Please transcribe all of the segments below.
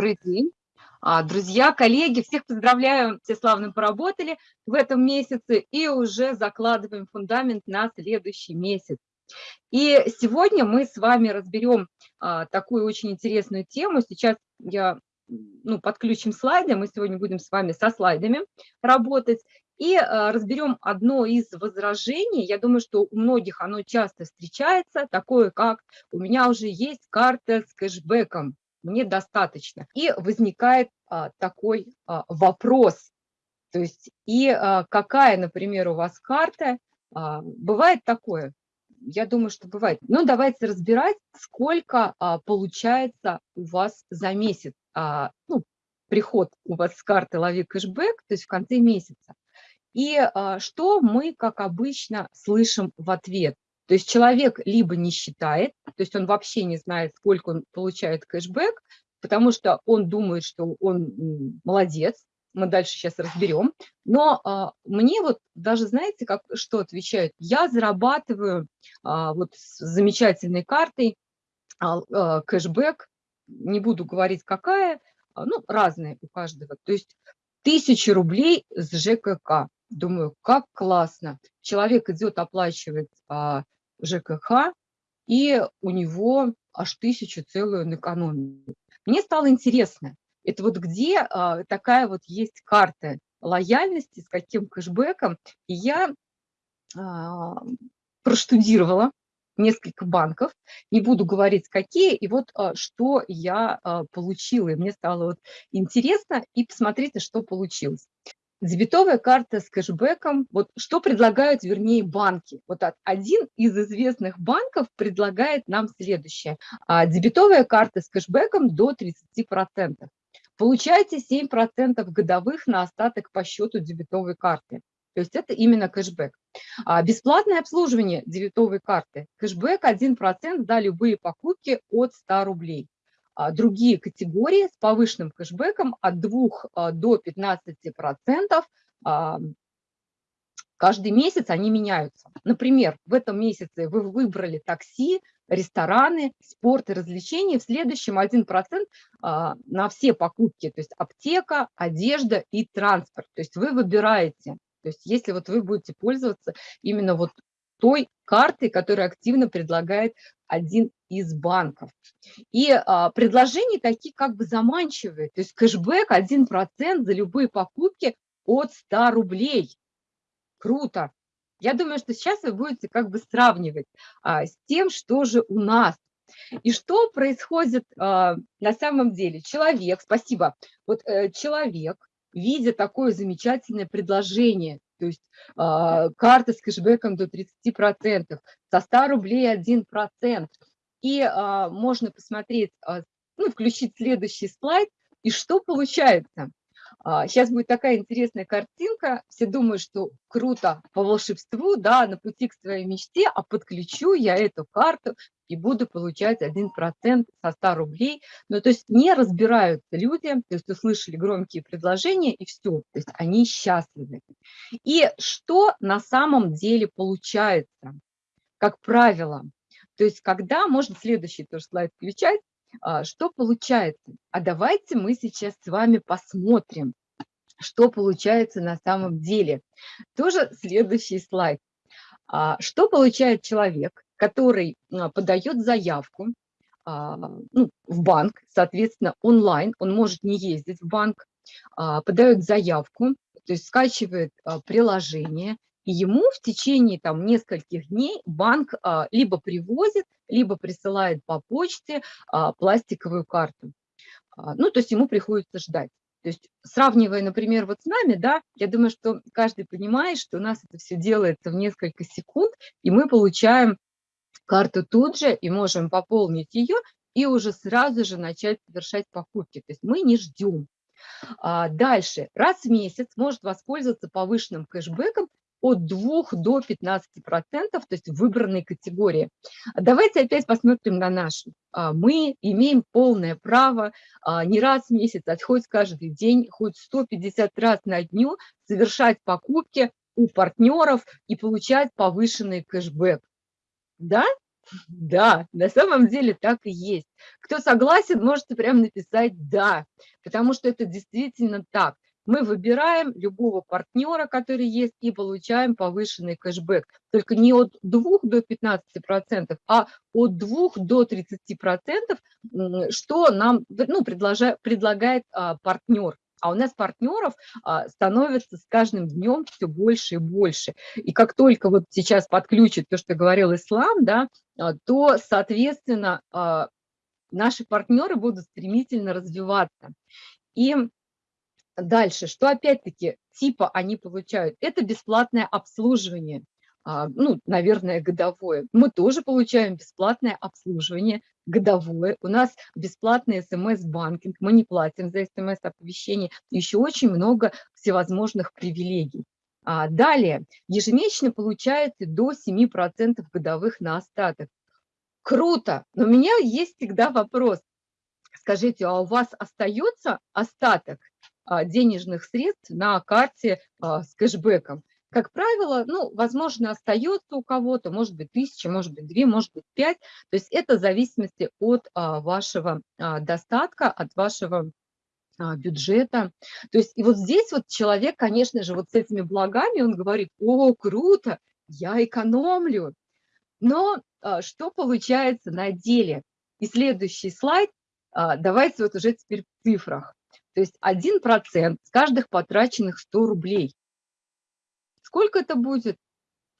Добрый день. А, друзья, коллеги, всех поздравляю, все славно поработали в этом месяце и уже закладываем фундамент на следующий месяц. И сегодня мы с вами разберем а, такую очень интересную тему. Сейчас я ну, подключим слайды, мы сегодня будем с вами со слайдами работать. И а, разберем одно из возражений. Я думаю, что у многих оно часто встречается, такое как «у меня уже есть карта с кэшбэком, мне достаточно». И возникает а, такой а, вопрос, то есть и а, какая, например, у вас карта, а, бывает такое, я думаю, что бывает. Но давайте разбирать, сколько а, получается у вас за месяц, а, ну, приход у вас с карты «Лови кэшбэк», то есть в конце месяца. И а, что мы, как обычно, слышим в ответ? То есть человек либо не считает, то есть он вообще не знает, сколько он получает кэшбэк, потому что он думает, что он молодец, мы дальше сейчас разберем. Но а, мне вот даже, знаете, как, что отвечают? Я зарабатываю а, вот с замечательной картой а, а, кэшбэк, не буду говорить какая, а, ну, разные у каждого. То есть тысячи рублей с ЖКК. Думаю, как классно. Человек идет, оплачивает а, ЖКХ, и у него аж тысячу целую на экономию. Мне стало интересно, это вот где а, такая вот есть карта лояльности, с каким кэшбэком. И я а, проштудировала несколько банков, не буду говорить какие, и вот а, что я а, получила. И мне стало вот интересно, и посмотрите, что получилось. Дебетовая карта с кэшбэком, вот что предлагают, вернее, банки. Вот один из известных банков предлагает нам следующее. А, дебетовая карта с кэшбэком до 30%. Получаете 7% годовых на остаток по счету дебетовой карты. То есть это именно кэшбэк. А бесплатное обслуживание дебетовой карты. Кэшбэк 1% за любые покупки от 100 рублей. А, другие категории с повышенным кэшбэком от 2 а, до 15% а, каждый месяц они меняются. Например, в этом месяце вы выбрали такси, рестораны, спорт и развлечения. В следующем 1% на все покупки, то есть аптека, одежда и транспорт. То есть вы выбираете. То есть если вот вы будете пользоваться именно вот той картой, которую активно предлагает один из банков. И а, предложения такие как бы заманчивые, то есть кэшбэк 1% за любые покупки от 100 рублей. Круто. Я думаю, что сейчас вы будете как бы сравнивать а, с тем, что же у нас. И что происходит а, на самом деле? Человек, спасибо, вот э, человек, видя такое замечательное предложение, то есть э, карта с кэшбэком до 30%, со 100 рублей 1%. И э, можно посмотреть, э, ну, включить следующий слайд, и что получается. Сейчас будет такая интересная картинка. Все думают, что круто по волшебству, да, на пути к своей мечте, а подключу я эту карту и буду получать 1% со 100 рублей. Ну, то есть не разбираются люди, то есть услышали громкие предложения и все, то есть они счастливы. И что на самом деле получается, как правило? То есть когда, можно следующий тоже слайд включать, а, что получается? А давайте мы сейчас с вами посмотрим, что получается на самом деле. Тоже следующий слайд. А, что получает человек, который а, подает заявку ну, в банк, соответственно, онлайн, он может не ездить в банк, подает заявку, то есть скачивает приложение, ему в течение там, нескольких дней банк а, либо привозит, либо присылает по почте а, пластиковую карту. А, ну, то есть ему приходится ждать. То есть сравнивая, например, вот с нами, да, я думаю, что каждый понимает, что у нас это все делается в несколько секунд, и мы получаем карту тут же и можем пополнить ее и уже сразу же начать совершать покупки. То есть мы не ждем. Дальше, раз в месяц может воспользоваться повышенным кэшбэком от 2 до 15 процентов, то есть выбранной категории. Давайте опять посмотрим на нашу. А, мы имеем полное право а, не раз в месяц, а хоть каждый день, хоть 150 раз на дню совершать покупки у партнеров и получать повышенный кэшбэк. Да? Да, на самом деле так и есть. Кто согласен, можете прямо написать «да», потому что это действительно так. Мы выбираем любого партнера, который есть, и получаем повышенный кэшбэк. Только не от 2 до 15%, а от 2 до 30%, что нам ну, предлагает а, партнер. А у нас партнеров а, становится с каждым днем все больше и больше. И как только вот сейчас подключит то, что говорил Ислам, да, а, то, соответственно, а, наши партнеры будут стремительно развиваться. И дальше, что опять-таки типа они получают? Это бесплатное обслуживание. А, ну, наверное, годовое. Мы тоже получаем бесплатное обслуживание годовое. У нас бесплатный смс-банкинг, мы не платим за смс-оповещение. Еще очень много всевозможных привилегий. А далее, ежемесячно получаете до 7% годовых на остаток. Круто, но у меня есть всегда вопрос. Скажите, а у вас остается остаток денежных средств на карте а, с кэшбэком? как правило, ну, возможно, остается у кого-то, может быть, тысяча, может быть, две, может быть, пять. То есть это в зависимости от а, вашего а, достатка, от вашего а, бюджета. То есть и вот здесь вот человек, конечно же, вот с этими благами, он говорит, о, круто, я экономлю. Но а, что получается на деле? И следующий слайд, а, давайте вот уже теперь в цифрах. То есть 1% с каждых потраченных 100 рублей. Сколько это будет?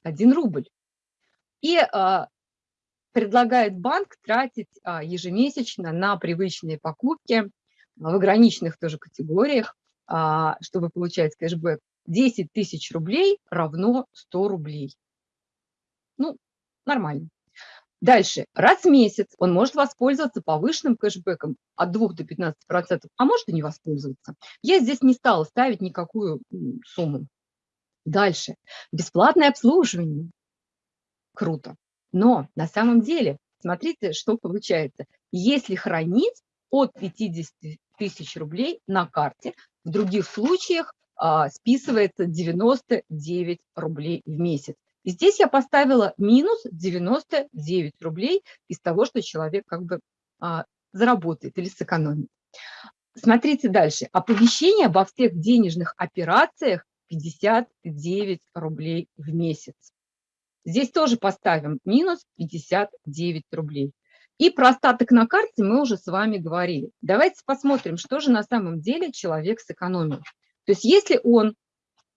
Один рубль. И а, предлагает банк тратить а, ежемесячно на привычные покупки в ограниченных тоже категориях, а, чтобы получать кэшбэк. 10 тысяч рублей равно 100 рублей. Ну, нормально. Дальше. Раз в месяц он может воспользоваться повышенным кэшбэком от 2 до 15%, а может и не воспользоваться. Я здесь не стала ставить никакую сумму. Дальше. Бесплатное обслуживание. Круто. Но на самом деле, смотрите, что получается. Если хранить от 50 тысяч рублей на карте, в других случаях а, списывается 99 рублей в месяц. Здесь я поставила минус 99 рублей из того, что человек как бы а, заработает или сэкономит. Смотрите дальше. Оповещение обо всех денежных операциях 59 рублей в месяц. Здесь тоже поставим минус 59 рублей. И про остаток на карте мы уже с вами говорили. Давайте посмотрим, что же на самом деле человек сэкономил. То есть если он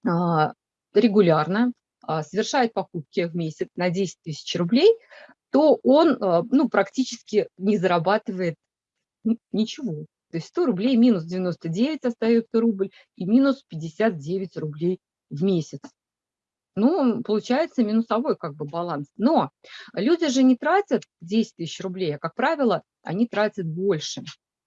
а, регулярно совершает покупки в месяц на 10 тысяч рублей, то он а, ну, практически не зарабатывает ничего. То есть 100 рублей минус 99 остается рубль и минус 59 рублей в месяц. Ну, получается минусовой как бы баланс. Но люди же не тратят 10 тысяч рублей, а, как правило, они тратят больше.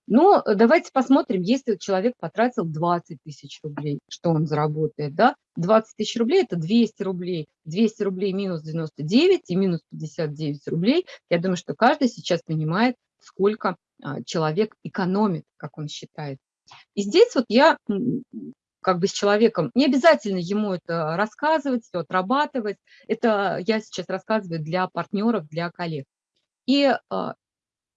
Но давайте посмотрим, если человек потратил 20 тысяч рублей, что он заработает, да? 20 тысяч рублей – это 200 рублей. 200 рублей минус 99 и минус 59 рублей. Я думаю, что каждый сейчас понимает, сколько а, человек экономит, как он считает. И здесь вот я как бы с человеком, не обязательно ему это рассказывать, все отрабатывать, это я сейчас рассказываю для партнеров, для коллег. И а,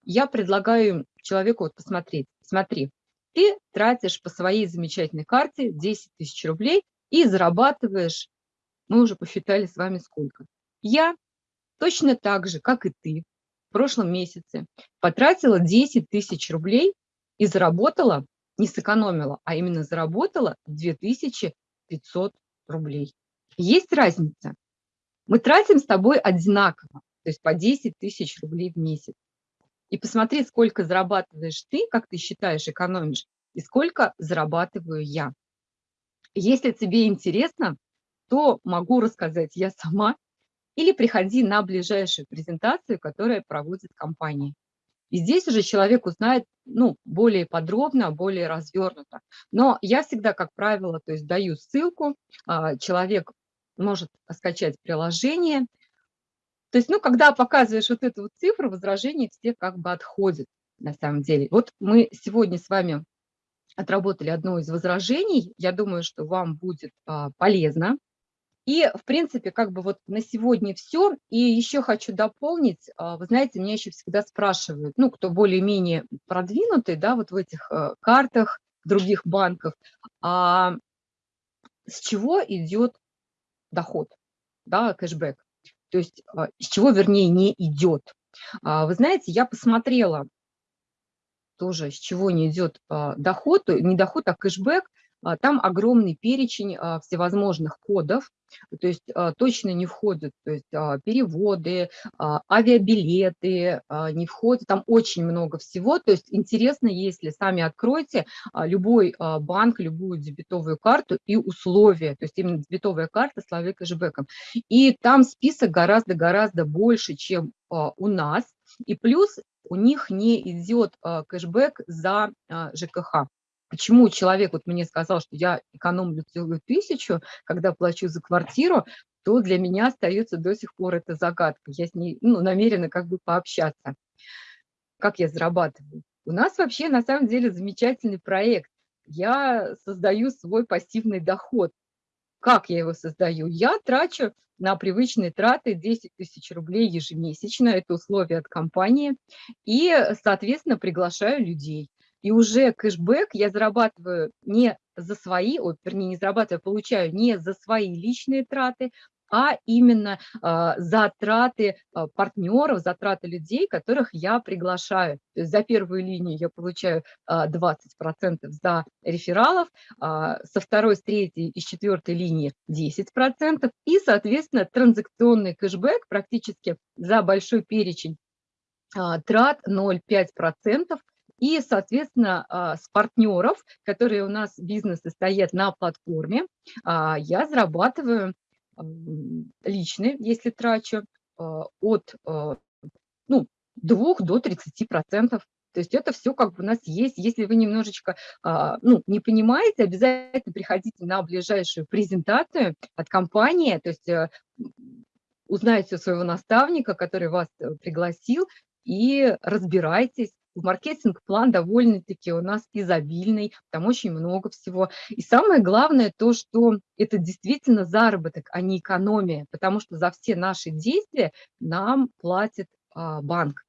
я предлагаю человеку вот посмотреть, смотри, ты тратишь по своей замечательной карте 10 тысяч рублей и зарабатываешь, мы уже посчитали с вами сколько. Я точно так же, как и ты, в прошлом месяце потратила 10 тысяч рублей и заработала, не сэкономила, а именно заработала 2500 рублей. Есть разница. Мы тратим с тобой одинаково, то есть по 10 тысяч рублей в месяц. И посмотри, сколько зарабатываешь ты, как ты считаешь, экономишь, и сколько зарабатываю я. Если тебе интересно, то могу рассказать я сама или приходи на ближайшую презентацию, которая проводит компания. И здесь уже человек узнает ну, более подробно, более развернуто. Но я всегда, как правило, то есть даю ссылку, а, человек может скачать приложение. То есть, ну, когда показываешь вот эту вот цифру, возражения все как бы отходят на самом деле. Вот мы сегодня с вами отработали одно из возражений. Я думаю, что вам будет а, полезно И, в принципе, как бы вот на сегодня все. И еще хочу дополнить, а, вы знаете, меня еще всегда спрашивают, ну, кто более-менее продвинутый, да, вот в этих э, картах других банков, а с чего идет доход, да, кэшбэк? То есть а, с чего, вернее, не идет. А, вы знаете, я посмотрела тоже, с чего не идет доход, не доход, а кэшбэк. Там огромный перечень всевозможных кодов, то есть а, точно не входят то есть, а, переводы, а, авиабилеты, не входят, там очень много всего. То есть интересно, если сами откроете любой банк, любую дебетовую карту и условия, то есть именно дебетовая карта с лавой кэшбэком. И там список гораздо-гораздо больше, чем у нас. И плюс у них не идет кэшбэк за ЖКХ. Почему человек вот мне сказал, что я экономлю целую тысячу, когда плачу за квартиру, то для меня остается до сих пор эта загадка. Я с ней ну, намерена как бы пообщаться. Как я зарабатываю? У нас вообще на самом деле замечательный проект. Я создаю свой пассивный доход. Как я его создаю? Я трачу на привычные траты 10 тысяч рублей ежемесячно, это условия от компании, и, соответственно, приглашаю людей. И уже кэшбэк я зарабатываю не за свои, о, вернее, не зарабатываю, а получаю не за свои личные траты, а именно э, затраты э, партнеров, затраты людей, которых я приглашаю. То есть за первую линию я получаю э, 20% за рефералов, э, со второй, с третьей и с четвертой линии 10%, и, соответственно, транзакционный кэшбэк практически за большой перечень трат 0,5%, и, соответственно, а, с партнеров, которые у нас бизнесы стоят на платформе, а, я зарабатываю личные, если трачу, а, от ну, 2 до 30 процентов. То есть это все как бы у нас есть. Если вы немножечко ну, не понимаете, обязательно приходите на ближайшую презентацию от компании, то есть э, узнайте у своего наставника, который вас э, пригласил, и разбирайтесь, маркетинг-план довольно-таки у нас изобильный, там очень много всего. И самое главное то, что это действительно заработок, а не экономия, потому что за все наши действия нам платит а, банк.